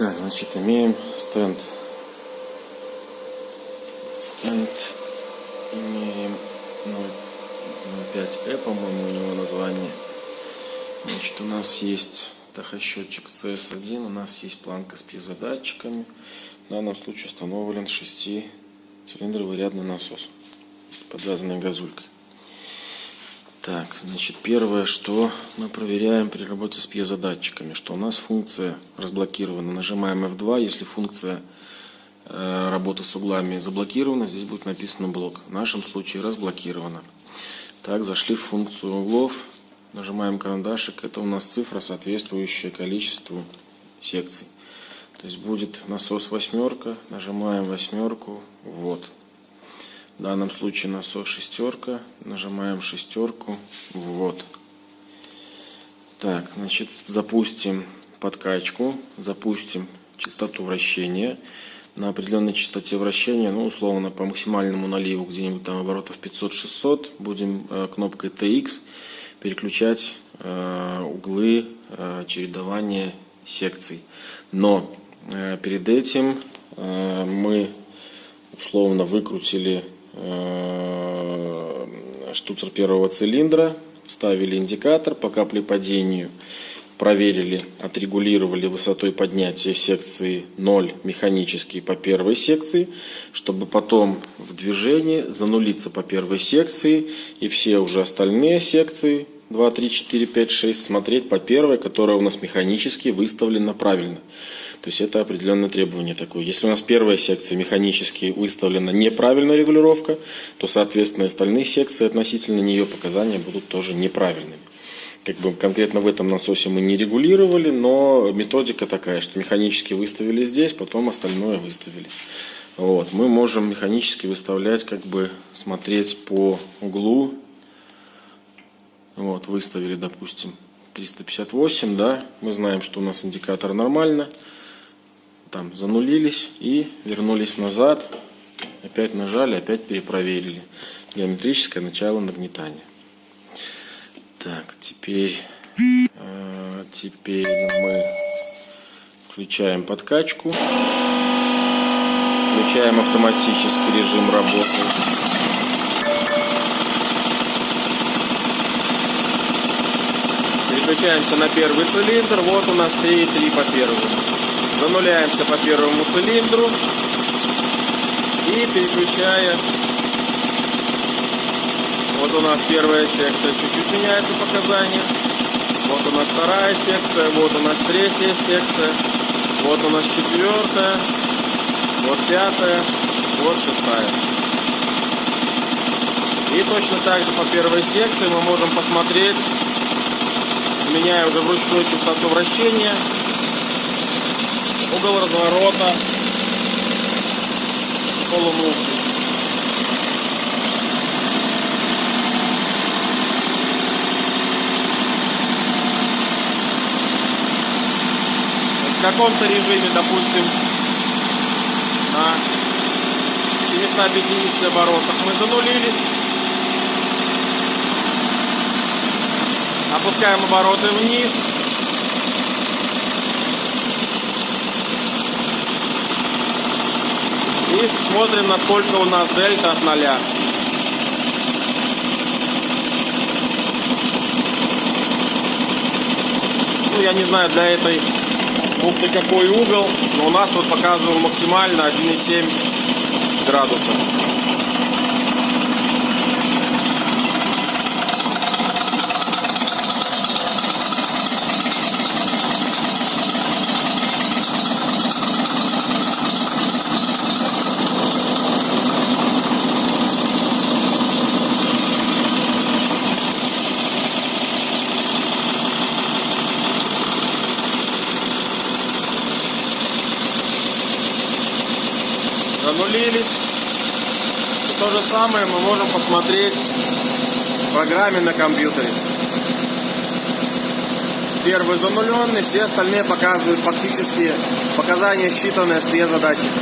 Так, значит, имеем стенд. Стенд имеем 0.5E, по-моему, у него название. Значит, у нас есть тахосчетчик CS1, у нас есть планка с пьезодатчиками. В данном случае установлен 6-цилиндровый рядный насос, подвязанный газулькой. Так, значит, первое, что мы проверяем при работе с пьезодатчиками, что у нас функция разблокирована. Нажимаем F2, если функция э, работы с углами заблокирована, здесь будет написано блок. В нашем случае разблокирована. Так, зашли в функцию углов, нажимаем карандашик, это у нас цифра, соответствующая количеству секций. То есть будет насос восьмерка, нажимаем восьмерку, вот. В данном случае насос шестерка. Нажимаем шестерку. Вот. Так, значит, запустим подкачку. Запустим частоту вращения. На определенной частоте вращения, ну, условно, по максимальному наливу, где-нибудь там оборотов 500-600, будем э, кнопкой TX переключать э, углы э, чередования секций. Но перед этим мы условно выкрутили штуцер первого цилиндра, вставили индикатор по каплепадению, проверили, отрегулировали высотой поднятия секции 0 механически по первой секции, чтобы потом в движении занулиться по первой секции и все уже остальные секции 2, 3, 4, 5, 6 смотреть по первой, которая у нас механически выставлена правильно. То есть это определенное требование такое. Если у нас первая секция механически выставлена неправильная регулировка, то, соответственно, остальные секции относительно нее показания будут тоже неправильными. Как бы конкретно в этом насосе мы не регулировали, но методика такая, что механически выставили здесь, потом остальное выставили. Вот. Мы можем механически выставлять, как бы смотреть по углу. Вот, выставили, допустим, 358, да, мы знаем, что у нас индикатор нормально там занулились и вернулись назад. Опять нажали, опять перепроверили. Геометрическое начало нагнетания. Так, теперь, э, теперь мы включаем подкачку. Включаем автоматический режим работы. Переключаемся на первый цилиндр. Вот у нас 3,3 по первому. Зануляемся по первому цилиндру и переключая. Вот у нас первая секция, чуть-чуть меняется показания. Вот у нас вторая секция, вот у нас третья секция, вот у нас четвертая, вот пятая, вот шестая. И точно так же по первой секции мы можем посмотреть, меняя уже вручную частоту вращения, угол разворота полуногтя. В каком-то режиме, допустим, на 750 оборотах мы занулились. Опускаем обороты вниз. И смотрим, насколько у нас дельта от ноля. Ну, я не знаю, для этой муфты какой угол, но у нас вот показывал максимально 1,7 градуса. Занулились. И то же самое мы можем посмотреть в программе на компьютере. Первый зануленный, все остальные показывают фактически показания, считанные с задачи.